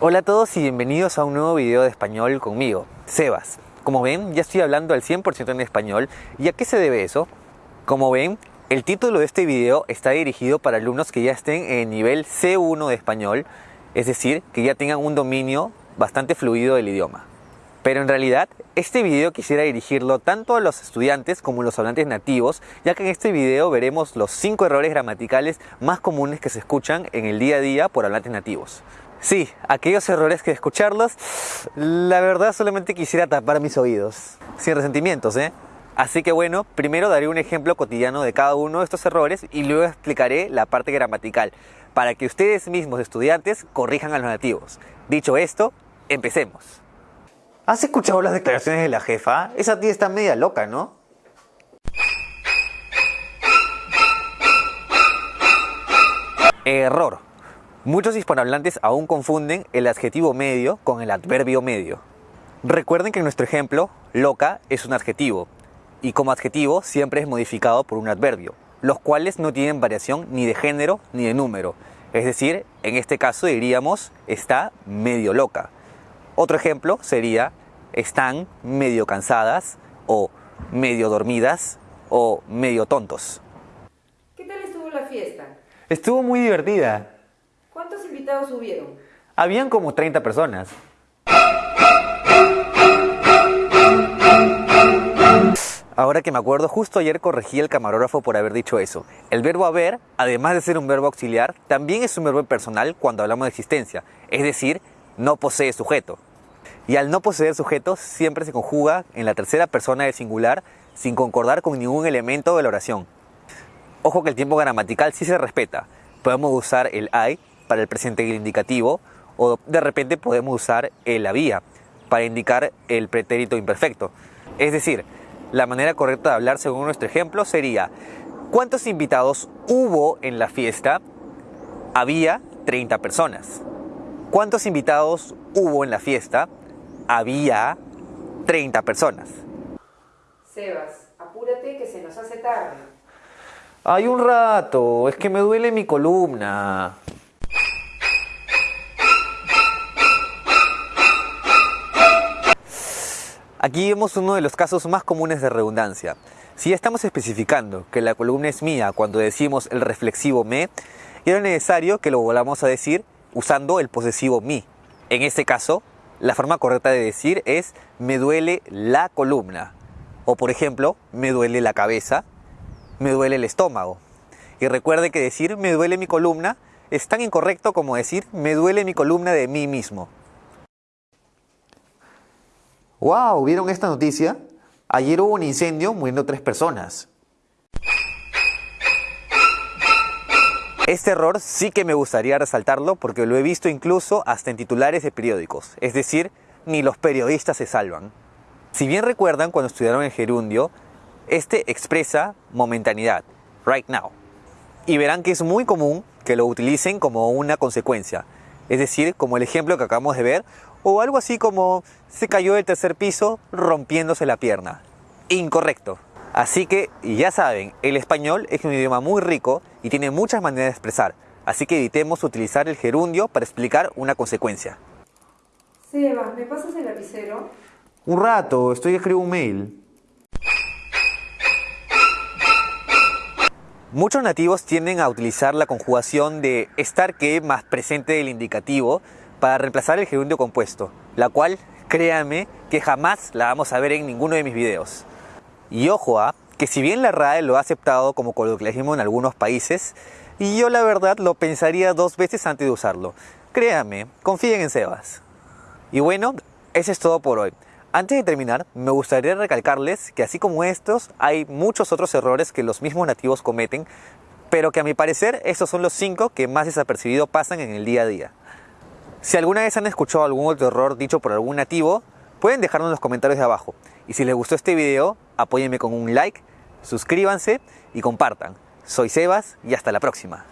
Hola a todos y bienvenidos a un nuevo video de español conmigo, Sebas. Como ven, ya estoy hablando al 100% en español. ¿Y a qué se debe eso? Como ven, el título de este video está dirigido para alumnos que ya estén en nivel C1 de español, es decir, que ya tengan un dominio bastante fluido del idioma. Pero en realidad, este video quisiera dirigirlo tanto a los estudiantes como a los hablantes nativos, ya que en este video veremos los 5 errores gramaticales más comunes que se escuchan en el día a día por hablantes nativos. Sí, aquellos errores que escucharlos, la verdad solamente quisiera tapar mis oídos. Sin resentimientos, ¿eh? Así que bueno, primero daré un ejemplo cotidiano de cada uno de estos errores y luego explicaré la parte gramatical, para que ustedes mismos estudiantes corrijan a los nativos. Dicho esto, empecemos. ¿Has escuchado las declaraciones de la jefa? Esa tía está media loca, ¿no? Error. Muchos hispanohablantes aún confunden el adjetivo medio con el adverbio medio. Recuerden que en nuestro ejemplo, loca es un adjetivo, y como adjetivo siempre es modificado por un adverbio, los cuales no tienen variación ni de género ni de número. Es decir, en este caso diríamos está medio loca. Otro ejemplo sería están medio cansadas o medio dormidas o medio tontos. ¿Qué tal estuvo la fiesta? Estuvo muy divertida. Habían como 30 personas. Ahora que me acuerdo, justo ayer corregí al camarógrafo por haber dicho eso. El verbo haber, además de ser un verbo auxiliar, también es un verbo personal cuando hablamos de existencia, es decir, no posee sujeto. Y al no poseer sujeto siempre se conjuga en la tercera persona del singular sin concordar con ningún elemento de la oración. Ojo que el tiempo gramatical sí se respeta. Podemos usar el I para el presente indicativo o de repente podemos usar el había para indicar el pretérito imperfecto. Es decir, la manera correcta de hablar según nuestro ejemplo sería ¿Cuántos invitados hubo en la fiesta? Había 30 personas. ¿Cuántos invitados hubo en la fiesta? Había 30 personas. Sebas, apúrate que se nos hace tarde. Hay un rato, es que me duele mi columna. Aquí vemos uno de los casos más comunes de redundancia. Si estamos especificando que la columna es mía cuando decimos el reflexivo me, era necesario que lo volvamos a decir usando el posesivo mi. En este caso, la forma correcta de decir es me duele la columna. O por ejemplo, me duele la cabeza, me duele el estómago. Y recuerde que decir me duele mi columna es tan incorrecto como decir me duele mi columna de mí mismo. ¡Wow! ¿Vieron esta noticia? Ayer hubo un incendio muriendo tres personas. Este error sí que me gustaría resaltarlo porque lo he visto incluso hasta en titulares de periódicos, es decir, ni los periodistas se salvan. Si bien recuerdan cuando estudiaron el gerundio, este expresa momentanidad, right now. Y verán que es muy común que lo utilicen como una consecuencia, es decir, como el ejemplo que acabamos de ver, o algo así como se cayó del tercer piso rompiéndose la pierna. Incorrecto. Así que ya saben, el español es un idioma muy rico y tiene muchas maneras de expresar, así que evitemos utilizar el gerundio para explicar una consecuencia. Sebas, ¿me pasas el lapicero? Un rato, estoy escribiendo un mail. Muchos nativos tienden a utilizar la conjugación de estar que más presente del indicativo para reemplazar el gerundio compuesto, la cual, créanme, que jamás la vamos a ver en ninguno de mis videos. Y ojo a que si bien la RAE lo ha aceptado como coloquialismo en algunos países, y yo la verdad lo pensaría dos veces antes de usarlo. Créanme, confíen en Sebas. Y bueno, eso es todo por hoy. Antes de terminar, me gustaría recalcarles que así como estos, hay muchos otros errores que los mismos nativos cometen, pero que a mi parecer estos son los cinco que más desapercibido pasan en el día a día. Si alguna vez han escuchado algún otro error dicho por algún nativo, pueden dejarlo en los comentarios de abajo. Y si les gustó este video, apóyenme con un like, suscríbanse y compartan. Soy Sebas y hasta la próxima.